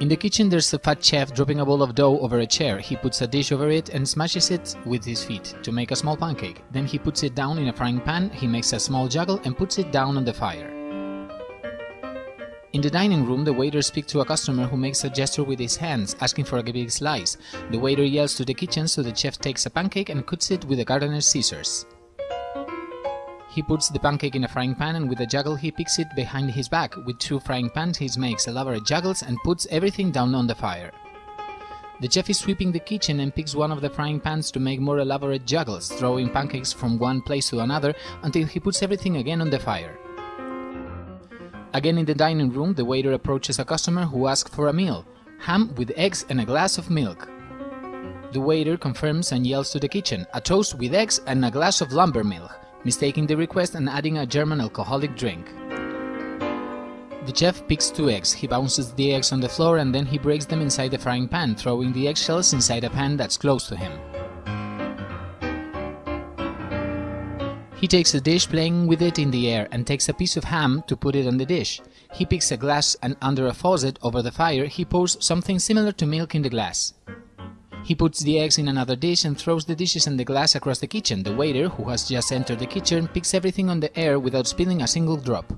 In the kitchen there's a fat chef dropping a bowl of dough over a chair. He puts a dish over it and smashes it with his feet to make a small pancake. Then he puts it down in a frying pan, he makes a small juggle and puts it down on the fire. In the dining room, the waiter speaks to a customer who makes a gesture with his hands, asking for a big slice. The waiter yells to the kitchen, so the chef takes a pancake and cuts it with a gardener's scissors. He puts the pancake in a frying pan and with a juggle he picks it behind his back. With two frying pans he makes elaborate juggles and puts everything down on the fire. The chef is sweeping the kitchen and picks one of the frying pans to make more elaborate juggles, throwing pancakes from one place to another until he puts everything again on the fire. Again in the dining room, the waiter approaches a customer who asks for a meal, ham with eggs and a glass of milk. The waiter confirms and yells to the kitchen, a toast with eggs and a glass of lumber milk mistaking the request and adding a German alcoholic drink. The chef picks two eggs, he bounces the eggs on the floor and then he breaks them inside the frying pan, throwing the eggshells inside a pan that's close to him. He takes a dish playing with it in the air and takes a piece of ham to put it on the dish. He picks a glass and under a faucet over the fire he pours something similar to milk in the glass. He puts the eggs in another dish and throws the dishes and the glass across the kitchen. The waiter, who has just entered the kitchen, picks everything on the air without spilling a single drop.